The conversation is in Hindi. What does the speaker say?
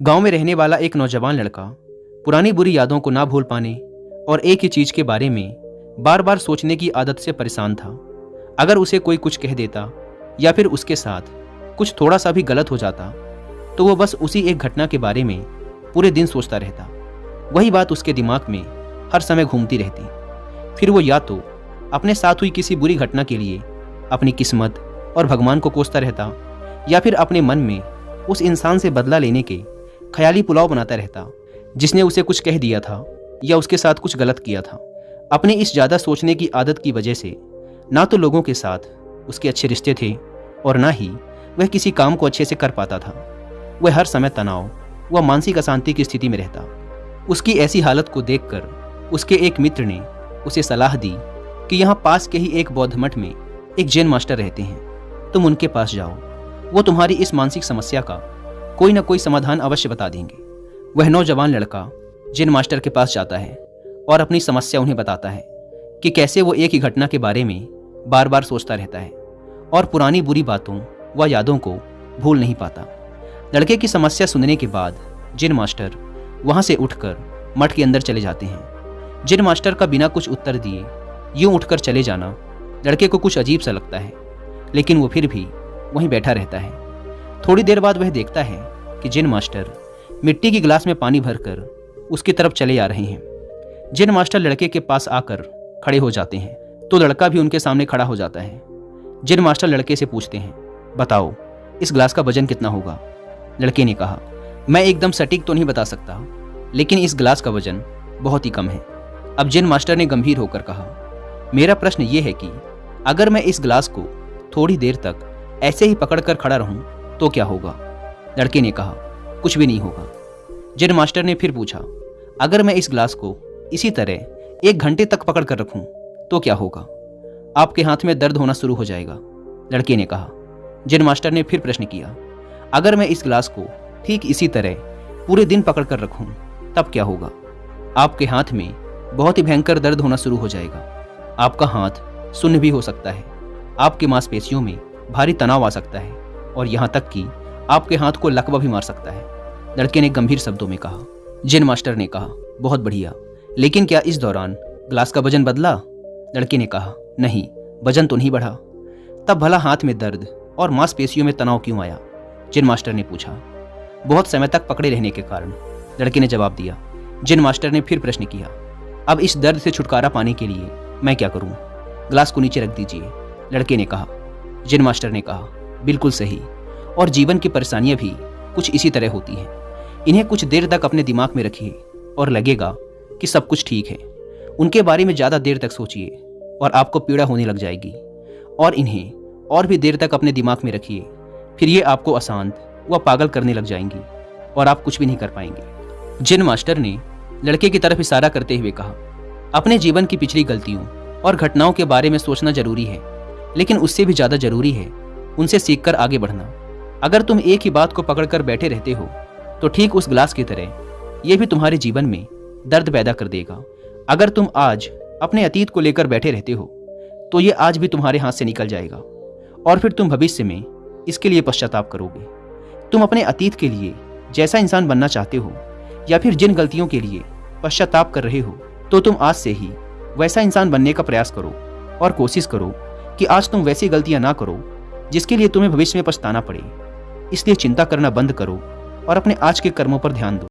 गाँव में रहने वाला एक नौजवान लड़का पुरानी बुरी यादों को ना भूल पाने और एक ही चीज़ के बारे में बार बार सोचने की आदत से परेशान था। अगर उसे कोई कुछ कह देता या फिर उसके साथ कुछ थोड़ा सा भी गलत हो जाता तो वो बस उसी एक घटना के बारे में पूरे दिन सोचता रहता। वही बात उसके दिमाग में हर समय घूमती रहती। फिर वो या तो अपने साथ हुई किसी बुरी घटना के लिए अपनी किस्मत और भगवान को कोसता रहता या फिर अपने मन में उस इंसान से बदला लेने के ख्याली पुलाव बनाता रहता, जिसने उसे कुछ कह दिया था, या उसके साथ कुछ गलत किया था। अपने इस ज़्यादा सोचने की आदत की वजह से, ना तो लोगों के साथ उसके अच्छे रिश्ते थे, और ना ही वह किसी काम को अच्छे से कर पाता था। वह हर समय तनाव व मानसिक अशांति की स्थिति में रहता। उसकी ऐसी हालत को देखकर उसके एक मित्र ने उसे सलाह दी कि यहाँ पास के ही एक बौद्ध मठ में एक जैन मास्टर रहते हैं। तुम उनके पास जाओ। वो तुम्हारी इस मानसिक समस्या का कोई ना कोई समाधान अवश्य बता देंगे। वह नौजवान लड़का, जिन मास्टर के पास जाता है और अपनी समस्या उन्हें बताता है कि कैसे वो एक ही घटना के बारे में बार बार सोचता रहता है और पुरानी बुरी बातों व यादों को भूल नहीं पाता। लड़के की समस्या सुनने के बाद जिन मास्टर वहाँ से उठकर मठ के अंदर चले जाते हैं, जिन मास्टर का बिना कुछ उत्तर दिए यूँ उठकर चले जाना लड़के को कुछ अजीब सा लगता है, लेकिन वो फिर भी वहीं बैठा रहता है। थोड़ी देर बाद वह देखता है कि जिन मास्टर मिट्टी की गिलास में पानी भरकर उसकी तरफ़ चले आ रहे हैं। जिन मास्टर लड़के के पास आकर खड़े हो जाते हैं तो लड़का भी उनके सामने खड़ा हो जाता है। जिन मास्टर लड़के से पूछते हैं, बताओ, इस ग्लास का वज़न कितना होगा? लड़के ने कहा, मैं एकदम सटीक तो नहीं बता सकता, लेकिन इस गिलास का वज़न बहुत ही कम है। अब जिन मास्टर ने गंभीर होकर कहा, मेरा प्रश्न ये है कि अगर मैं इस गिलास को थोड़ी देर तक ऐसे ही पकड़कर खड़ा रहूँ तो क्या होगा? लड़के ने कहा, कुछ भी नहीं होगा। जिन मास्टर ने फिर पूछा, अगर मैं इस ग्लास को इसी तरह एक घंटे तक पकड़ कर रखूँ तो क्या होगा? आपके हाथ में दर्द होना शुरू हो जाएगा। लड़के ने कहा। जिन मास्टर ने फिर प्रश्न किया, अगर मैं इस ग्लास को ठीक इसी तरह पूरे दिन पकड़ कर रखूँ, तब क्या होगा? आपके हाथ में बहुत ही भयंकर दर्द होना शुरू हो जाएगा। आपका हाथ सुन्न भी हो सकता है। आपके मांसपेशियों में भारी तनाव आ सकता है। और यहाँ तक कि आपके हाथ को लकवा भी मार सकता है। लड़के ने गंभीर शब्दों में कहा। जिन मास्टर ने कहा, बहुत बढ़िया। लेकिन क्या इस दौरान ग्लास का वज़न बदला? लड़के ने कहा, नहीं, वज़न तो नहीं बढ़ा। तब भला हाथ में दर्द और मांसपेशियों में तनाव क्यों आया? जिन मास्टर ने पूछा। बहुत समय तक पकड़े रहने के कारण। लड़के ने जवाब दिया। जिन मास्टर ने फिर प्रश्न किया, अब इस दर्द से छुटकारा पाने के लिए मैं क्या करूँ? ग्लास को नीचे रख दीजिए। लड़के ने कहा। जिन मास्टर ने कहा बिल्कुल सही। और जीवन की परेशानियाँ भी कुछ इसी तरह होती हैं। इन्हें कुछ देर तक अपने दिमाग में रखिए और लगेगा कि सब कुछ ठीक है। उनके बारे में ज़्यादा देर तक सोचिए और आपको पीड़ा होने लग जाएगी। और इन्हें और भी देर तक अपने दिमाग में रखिए, फिर ये आपको अशांत व पागल करने लग जाएँगी और आप कुछ भी नहीं कर पाएँगे। जिन मास्टर ने लड़के की तरफ़ इशारा करते हुए कहा, अपने जीवन की पिछली गलतियों और घटनाओं के बारे में सोचना ज़रूरी है, लेकिन उससे भी ज़्यादा ज़रूरी है उनसे सीखकर आगे बढ़ना। अगर तुम एक ही बात को पकड़कर बैठे रहते हो तो ठीक उस ग्लास की तरह यह भी तुम्हारे जीवन में दर्द पैदा कर देगा। अगर तुम आज अपने अतीत को लेकर बैठे रहते हो तो ये आज भी तुम्हारे हाथ से निकल जाएगा, और फिर तुम भविष्य में इसके लिए पश्चाताप करोगे। तुम अपने अतीत के लिए जैसा इंसान बनना चाहते हो, या फिर जिन गलतियों के लिए पश्चाताप कर रहे हो तो तुम आज से ही वैसा इंसान बनने का प्रयास करो, और कोशिश करो कि आज तुम वैसी गलतियाँ ना करो जिसके लिए तुम्हें भविष्य में पछताना पड़े। इसलिए चिंता करना बंद करो और अपने आज के कर्मों पर ध्यान दो।